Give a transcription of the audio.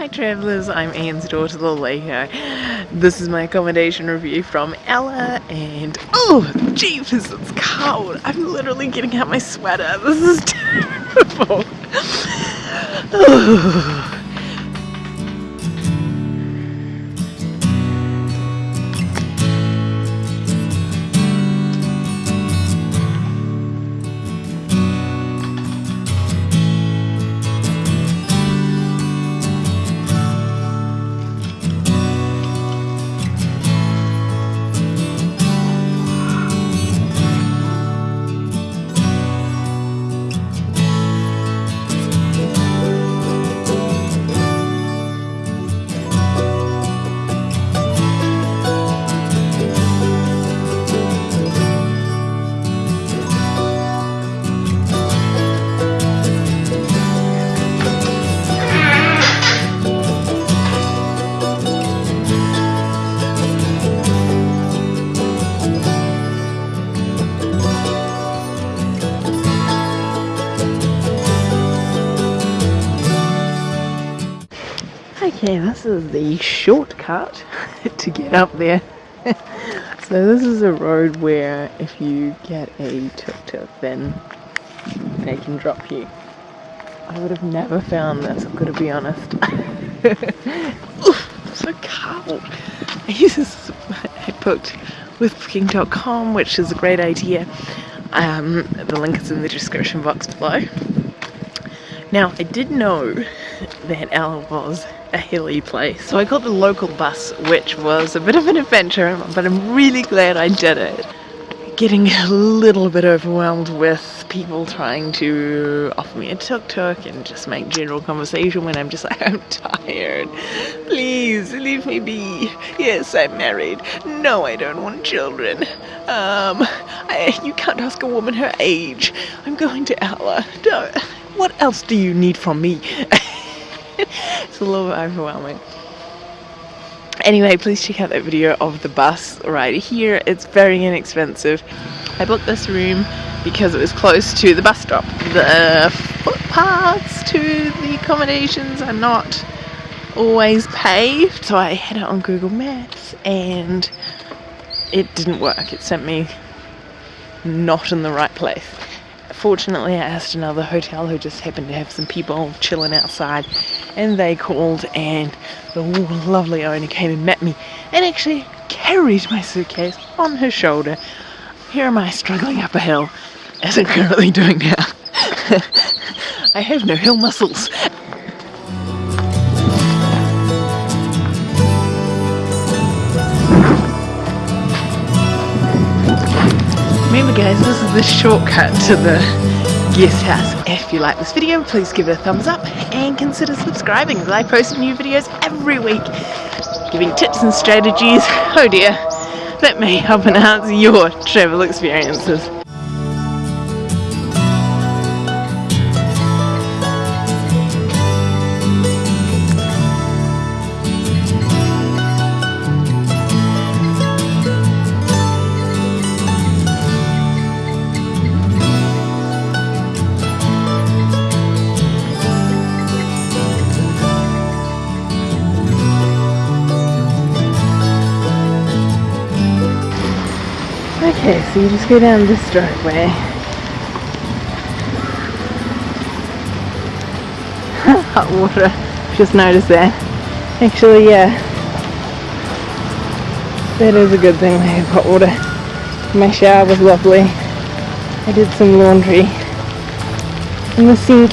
Hi travellers, I'm Anne's daughter Laleko. This is my accommodation review from Ella and oh jeepers it's cold. I'm literally getting out my sweater. This is terrible. Oh. Okay, this is the shortcut to get up there. so this is a road where if you get a tuk-tuk then they can drop you. I would have never found this, I'm gonna be honest. Oof, so cold. I use this, I booked with booking.com which is a great idea. Um, the link is in the description box below. Now, I did know that Ella was a hilly place. So I got the local bus, which was a bit of an adventure, but I'm really glad I did it. Getting a little bit overwhelmed with people trying to offer me a tuk-tuk and just make general conversation when I'm just like, I'm tired. Please, leave me be. Yes, I'm married. No, I don't want children. Um, I, you can't ask a woman her age. I'm going to Ella. Don't. What else do you need from me? it's a little bit overwhelming. Anyway, please check out that video of the bus right here. It's very inexpensive. I booked this room because it was close to the bus stop. The footpaths to the accommodations are not always paved, so I had it on Google Maps and it didn't work. It sent me not in the right place. Fortunately, I asked another hotel who just happened to have some people chilling outside, and they called, and the lovely owner came and met me, and actually carried my suitcase on her shoulder. Here am I struggling up a hill, as I'm currently doing now. I have no hill muscles. Remember guys, this is the shortcut to the guest house. If you like this video, please give it a thumbs up and consider subscribing I post new videos every week giving tips and strategies, oh dear, that may help enhance your travel experiences. Okay, so you just go down this driveway. Hot water, just noticed that. Actually, yeah. That is a good thing I have hot water. My shower was lovely. I did some laundry in the sink